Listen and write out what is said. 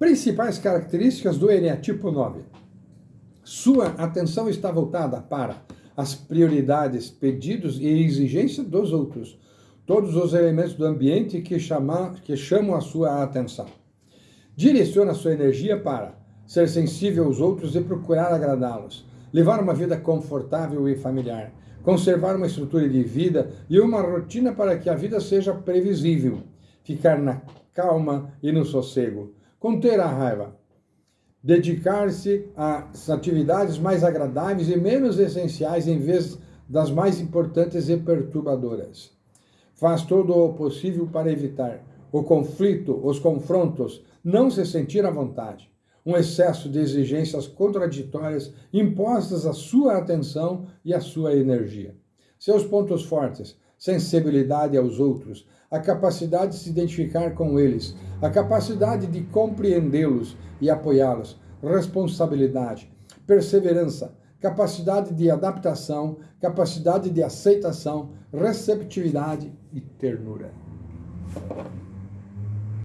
Principais características do eneatipo 9. Sua atenção está voltada para as prioridades, pedidos e exigências dos outros, todos os elementos do ambiente que, chama, que chamam a sua atenção. Direciona sua energia para ser sensível aos outros e procurar agradá-los, levar uma vida confortável e familiar, conservar uma estrutura de vida e uma rotina para que a vida seja previsível, ficar na calma e no sossego, conter a raiva, dedicar-se às atividades mais agradáveis e menos essenciais em vez das mais importantes e perturbadoras. Faz todo o possível para evitar o conflito, os confrontos, não se sentir à vontade, um excesso de exigências contraditórias impostas à sua atenção e à sua energia. Seus pontos fortes, sensibilidade aos outros, a capacidade de se identificar com eles, a capacidade de compreendê-los e apoiá-los, responsabilidade, perseverança, capacidade de adaptação, capacidade de aceitação, receptividade e ternura.